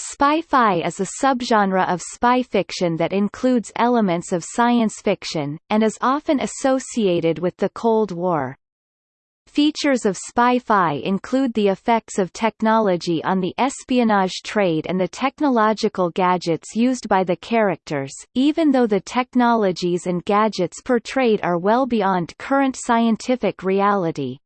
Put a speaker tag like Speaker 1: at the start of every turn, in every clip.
Speaker 1: Spy-fi is a subgenre of spy fiction that includes elements of science fiction, and is often associated with the Cold War. Features of spy-fi include the effects of technology on the espionage trade and the technological gadgets used by the characters, even though the technologies and gadgets portrayed are well beyond current scientific reality.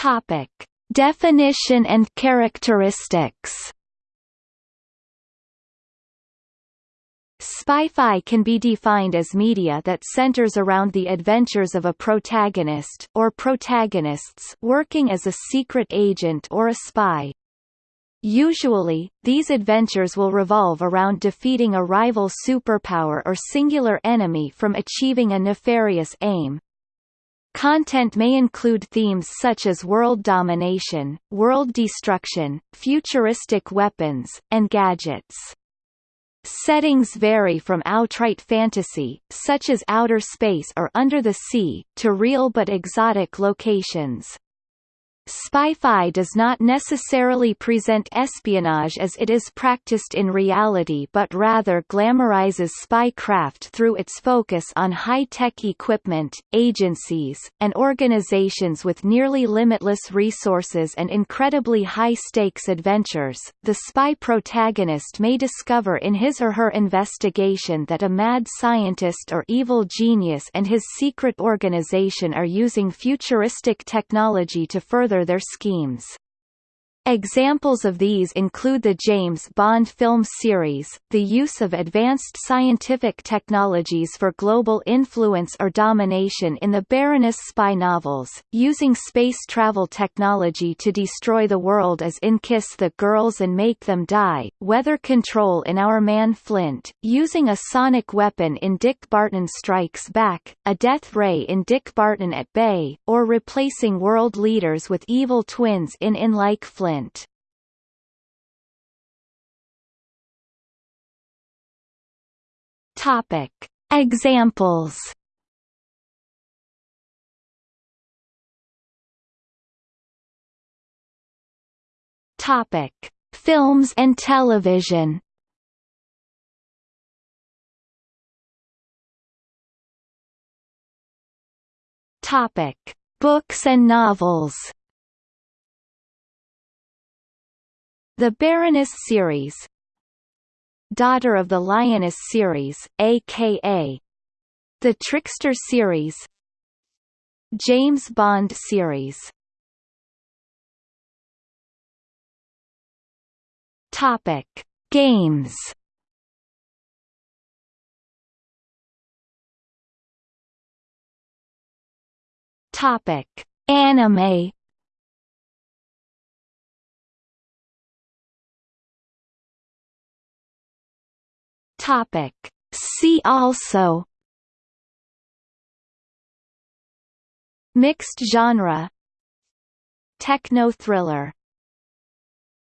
Speaker 1: Topic: Definition and characteristics. Spy-fi can be defined as media that centers around the adventures of a protagonist or protagonists working as a secret agent or a spy. Usually, these adventures will revolve around defeating a rival superpower or singular enemy from achieving a nefarious aim, Content may include themes such as world domination, world destruction, futuristic weapons, and gadgets. Settings vary from outright fantasy, such as outer space or under the sea, to real but exotic locations. Spy-fi does not necessarily present espionage as it is practiced in reality but rather glamorizes spycraft through its focus on high-tech equipment, agencies, and organizations with nearly limitless resources and incredibly high-stakes adventures. The spy protagonist may discover in his or her investigation that a mad scientist or evil genius and his secret organization are using futuristic technology to further their schemes. Examples of these include the James Bond film series, the use of advanced scientific technologies for global influence or domination in the Baroness spy novels, using space travel technology to destroy the world as in Kiss the Girls and Make Them Die, weather control in Our Man Flint, using a sonic weapon in Dick Barton Strikes Back, a death ray in Dick Barton at Bay, or replacing world leaders with evil twins in In Like Flint. Topic: Examples. Topic: Films and television. Topic: Books and novels. The Baroness series Daughter of the Lioness series, a.k.a. The Trickster series James Bond series Topic: Games. Topic: Anime. Topic. See also. Mixed genre. Techno thriller